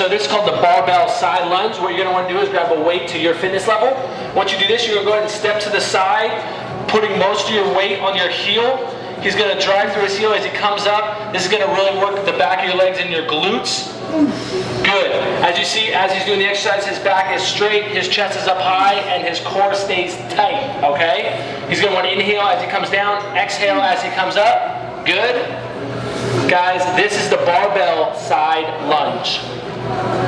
so this is called the barbell side lunge. What you're gonna wanna do is grab a weight to your fitness level. Once you do this, you're gonna go ahead and step to the side, putting most of your weight on your heel. He's gonna drive through his heel as he comes up. This is gonna really work the back of your legs and your glutes. Good. As you see, as he's doing the exercise, his back is straight, his chest is up high, and his core stays tight, okay? He's gonna wanna inhale as he comes down, exhale as he comes up. Good. Guys, this is the barbell side lunge.